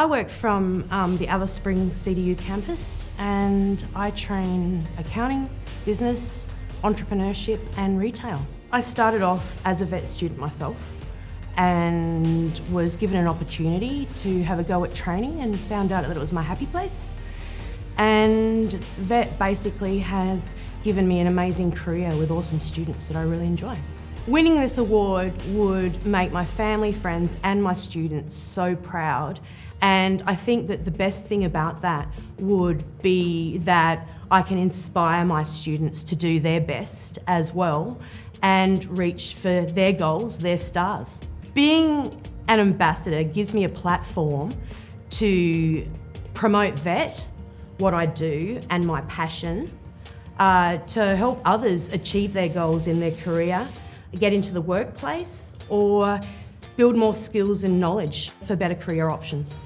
I work from um, the Alice Springs CDU campus and I train accounting, business, entrepreneurship and retail. I started off as a VET student myself and was given an opportunity to have a go at training and found out that it was my happy place. And VET basically has given me an amazing career with awesome students that I really enjoy. Winning this award would make my family, friends and my students so proud and I think that the best thing about that would be that I can inspire my students to do their best as well and reach for their goals, their stars. Being an ambassador gives me a platform to promote VET, what I do and my passion, uh, to help others achieve their goals in their career, get into the workplace or build more skills and knowledge for better career options.